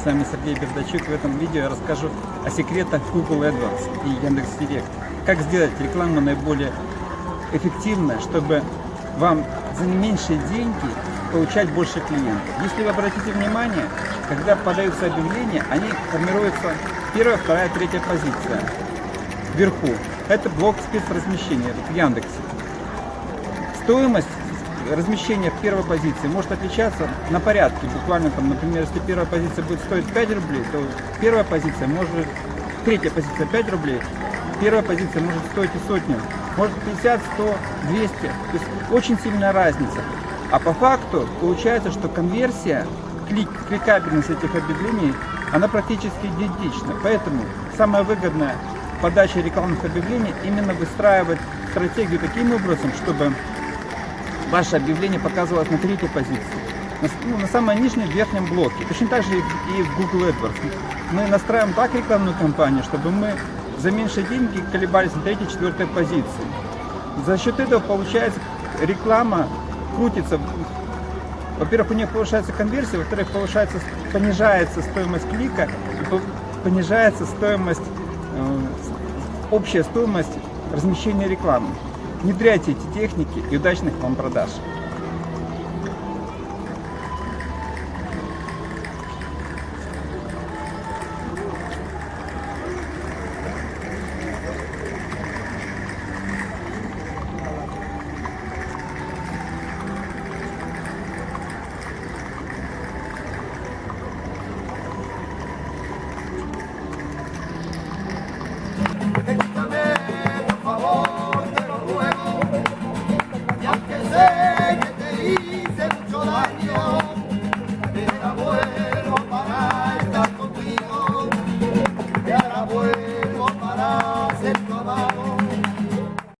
С вами Сергей Бердачук. В этом видео я расскажу о секретах Google AdWords и Яндекс.Директ. Как сделать рекламу наиболее эффективно, чтобы вам за меньшие деньги получать больше клиентов. Если вы обратите внимание, когда подаются объявления, они формируются первая, вторая, третья позиция вверху. Это блок спецразмещения в Яндексе. Стоимость размещение в первой позиции может отличаться на порядке. Буквально там, например, если первая позиция будет стоить 5 рублей, то первая позиция может, третья позиция 5 рублей, первая позиция может стоить и сотню, может 50, 100, 200. То есть очень сильная разница. А по факту получается, что конверсия, клик, кликабельность этих объявлений, она практически идентична. Поэтому самая выгодная подача рекламных объявлений именно выстраивать стратегию таким образом, чтобы ваше объявление показывалось на третьей позиции. На, ну, на самом нижнем верхнем блоке. Точно так же и в, Google AdWords. Мы настраиваем так рекламную кампанию, чтобы мы за меньшие деньги колебались на третьей, четвертой позиции. За счет этого получается реклама крутится. Во-первых, у нее повышается конверсия, во-вторых, повышается, понижается стоимость клика понижается стоимость, э, общая стоимость размещения рекламы. Внедряйте эти техники и удачных вам продаж!